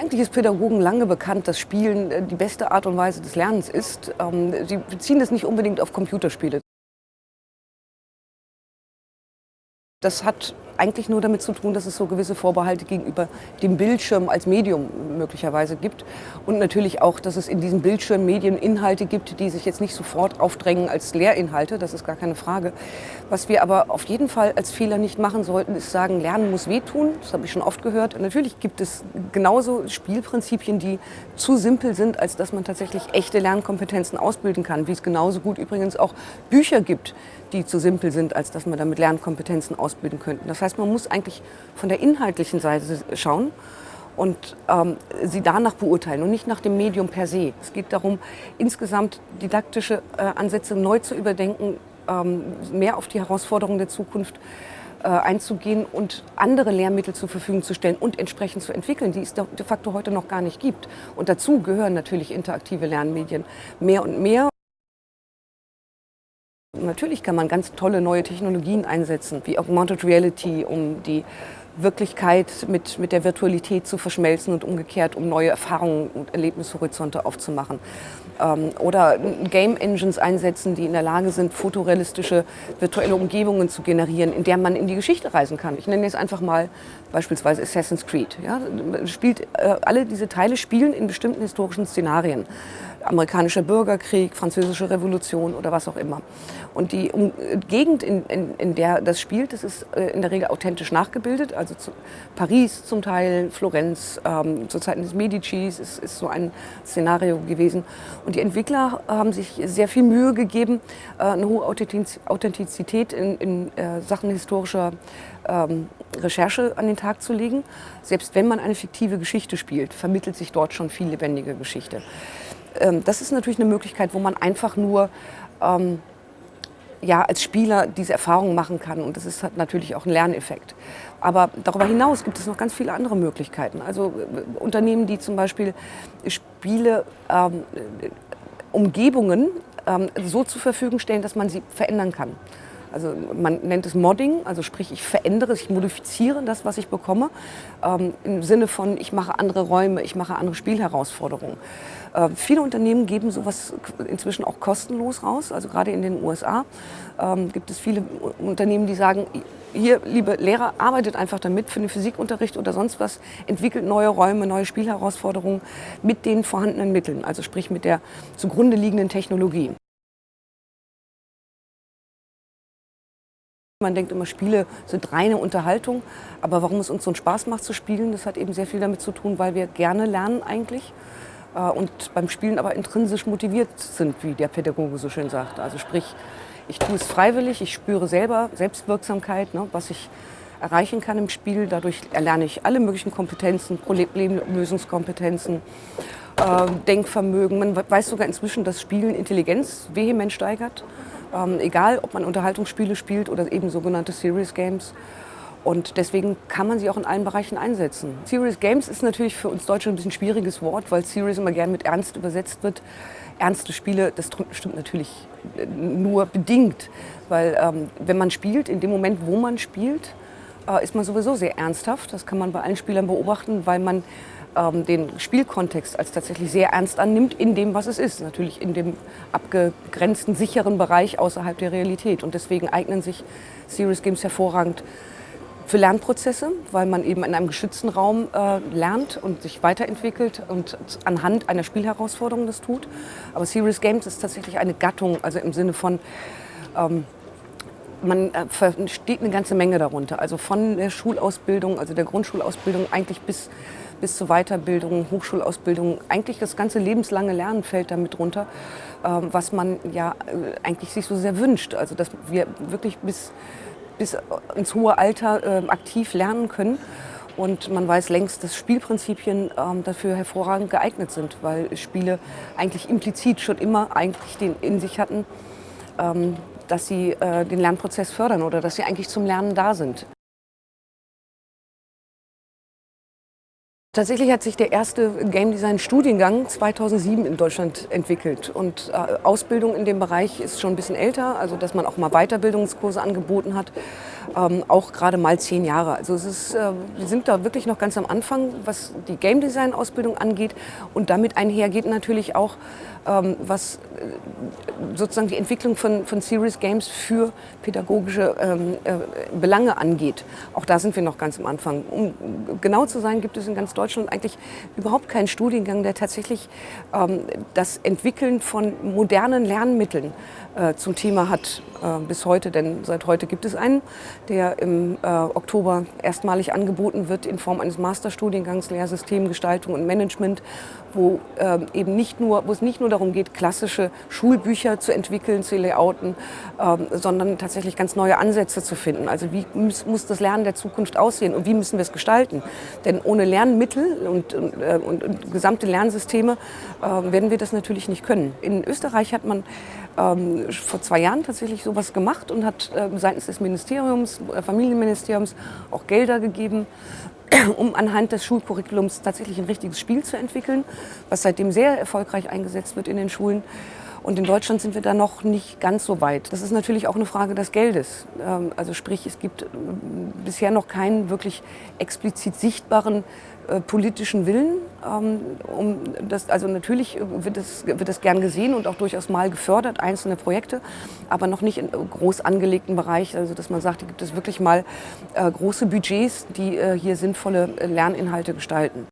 Eigentlich ist Pädagogen lange bekannt, dass Spielen äh, die beste Art und Weise des Lernens ist. Ähm, sie beziehen das nicht unbedingt auf Computerspiele. Das hat eigentlich nur damit zu tun, dass es so gewisse Vorbehalte gegenüber dem Bildschirm als Medium möglicherweise gibt. Und natürlich auch, dass es in diesen Bildschirmmedien Inhalte gibt, die sich jetzt nicht sofort aufdrängen als Lehrinhalte, das ist gar keine Frage. Was wir aber auf jeden Fall als Fehler nicht machen sollten, ist sagen, Lernen muss wehtun. Das habe ich schon oft gehört. Und natürlich gibt es genauso Spielprinzipien, die zu simpel sind, als dass man tatsächlich echte Lernkompetenzen ausbilden kann. Wie es genauso gut übrigens auch Bücher gibt, die zu simpel sind, als dass man damit Lernkompetenzen ausbilden könnte. Das heißt, man muss eigentlich von der inhaltlichen Seite schauen und ähm, sie danach beurteilen und nicht nach dem Medium per se. Es geht darum, insgesamt didaktische äh, Ansätze neu zu überdenken, ähm, mehr auf die Herausforderungen der Zukunft äh, einzugehen und andere Lehrmittel zur Verfügung zu stellen und entsprechend zu entwickeln, die es de facto heute noch gar nicht gibt. Und dazu gehören natürlich interaktive Lernmedien mehr und mehr. Natürlich kann man ganz tolle neue Technologien einsetzen, wie Augmented Reality, um die Wirklichkeit mit, mit der Virtualität zu verschmelzen und umgekehrt, um neue Erfahrungen und Erlebnishorizonte aufzumachen. Ähm, oder Game Engines einsetzen, die in der Lage sind, fotorealistische virtuelle Umgebungen zu generieren, in der man in die Geschichte reisen kann. Ich nenne jetzt einfach mal beispielsweise Assassin's Creed. Ja, spielt, äh, alle diese Teile spielen in bestimmten historischen Szenarien amerikanischer Bürgerkrieg, französische Revolution oder was auch immer. Und die um, Gegend, in, in, in, der das spielt, das ist äh, in der Regel authentisch nachgebildet. Also zu, Paris zum Teil, Florenz, ähm, zu Zeiten des Medicis ist, ist so ein Szenario gewesen. Und die Entwickler haben sich sehr viel Mühe gegeben, äh, eine hohe Authentizität in, in äh, Sachen historischer ähm, Recherche an den Tag zu legen. Selbst wenn man eine fiktive Geschichte spielt, vermittelt sich dort schon viel lebendige Geschichte. Ähm, das ist natürlich eine Möglichkeit, wo man einfach nur ähm, ja, als Spieler diese Erfahrung machen kann. Und das ist hat natürlich auch ein Lerneffekt. Aber darüber hinaus gibt es noch ganz viele andere Möglichkeiten. Also äh, Unternehmen, die zum Beispiel Spiele, ähm, Umgebungen ähm, so zur Verfügung stellen, dass man sie verändern kann. Also man nennt es Modding, also sprich ich verändere, ich modifiziere das, was ich bekomme, ähm, im Sinne von ich mache andere Räume, ich mache andere Spielherausforderungen. Äh, viele Unternehmen geben sowas inzwischen auch kostenlos raus, also gerade in den USA ähm, gibt es viele Unternehmen, die sagen, hier, liebe Lehrer, arbeitet einfach damit für den Physikunterricht oder sonst was, entwickelt neue Räume, neue Spielherausforderungen mit den vorhandenen Mitteln, also sprich mit der zugrunde liegenden Technologie. Man denkt immer, Spiele sind reine Unterhaltung, aber warum es uns so einen Spaß macht zu spielen, das hat eben sehr viel damit zu tun, weil wir gerne lernen eigentlich äh, und beim Spielen aber intrinsisch motiviert sind, wie der Pädagoge so schön sagt. Also sprich, ich tue es freiwillig, ich spüre selber Selbstwirksamkeit, ne, was ich erreichen kann im Spiel. Dadurch erlerne ich alle möglichen Kompetenzen, Problemlösungskompetenzen, äh, Denkvermögen. Man weiß sogar inzwischen, dass Spielen Intelligenz vehement steigert. Ähm, egal, ob man Unterhaltungsspiele spielt oder eben sogenannte Serious Games. Und deswegen kann man sie auch in allen Bereichen einsetzen. Serious Games ist natürlich für uns Deutsche ein bisschen schwieriges Wort, weil Serious immer gern mit Ernst übersetzt wird. Ernste Spiele, das stimmt natürlich äh, nur bedingt, weil ähm, wenn man spielt, in dem Moment, wo man spielt, äh, ist man sowieso sehr ernsthaft. Das kann man bei allen Spielern beobachten, weil man ähm, den Spielkontext als tatsächlich sehr ernst annimmt in dem, was es ist. Natürlich in dem abgegrenzten, sicheren Bereich außerhalb der Realität. Und deswegen eignen sich Serious Games hervorragend für Lernprozesse, weil man eben in einem geschützten Raum äh, lernt und sich weiterentwickelt und anhand einer Spielherausforderung das tut. Aber Serious Games ist tatsächlich eine Gattung, also im Sinne von ähm, man äh, versteht eine ganze Menge darunter. Also von der Schulausbildung, also der Grundschulausbildung eigentlich bis, bis zur Weiterbildung, Hochschulausbildung. Eigentlich das ganze lebenslange Lernen fällt damit runter, ähm, was man ja äh, eigentlich sich so sehr wünscht. Also dass wir wirklich bis, bis ins hohe Alter ähm, aktiv lernen können. Und man weiß längst, dass Spielprinzipien ähm, dafür hervorragend geeignet sind, weil Spiele eigentlich implizit schon immer eigentlich den in sich hatten, dass sie äh, den Lernprozess fördern oder dass sie eigentlich zum Lernen da sind. Tatsächlich hat sich der erste Game Design Studiengang 2007 in Deutschland entwickelt und äh, Ausbildung in dem Bereich ist schon ein bisschen älter, also dass man auch mal Weiterbildungskurse angeboten hat, ähm, auch gerade mal zehn Jahre. Also es ist, äh, wir sind da wirklich noch ganz am Anfang, was die Game Design Ausbildung angeht und damit einhergeht natürlich auch, was äh, sozusagen die Entwicklung von, von Serious Games für pädagogische ähm, äh, Belange angeht. Auch da sind wir noch ganz am Anfang. Um genau zu sein, gibt es in ganz Deutschland eigentlich überhaupt keinen Studiengang, der tatsächlich ähm, das Entwickeln von modernen Lernmitteln äh, zum Thema hat bis heute. Denn seit heute gibt es einen, der im Oktober erstmalig angeboten wird in Form eines Masterstudiengangs Lehrsystemgestaltung und Management, wo ähm, eben nicht nur, wo es nicht nur darum geht, klassische Schulbücher zu entwickeln, zu layouten, ähm, sondern tatsächlich ganz neue Ansätze zu finden. Also wie muss, muss das Lernen der Zukunft aussehen und wie müssen wir es gestalten? Denn ohne Lernmittel und, und, und, und gesamte Lernsysteme äh, werden wir das natürlich nicht können. In Österreich hat man ähm, vor zwei Jahren tatsächlich sowas gemacht und hat äh, seitens des Ministeriums, äh, Familienministeriums auch Gelder gegeben, um anhand des Schulcurriculums tatsächlich ein richtiges Spiel zu entwickeln, was seitdem sehr erfolgreich eingesetzt wird in den Schulen. Und in Deutschland sind wir da noch nicht ganz so weit. Das ist natürlich auch eine Frage des Geldes. Ähm, also sprich, es gibt äh, bisher noch keinen wirklich explizit sichtbaren äh, politischen Willen. Ähm, um das, also natürlich wird es, wird es gern gesehen und auch durchaus mal gefördert, einzelne Projekte, aber noch nicht in groß angelegten Bereich, also dass man sagt, hier gibt es wirklich mal äh, große Budgets, die hier sinnvolle Lerninhalte gestalten.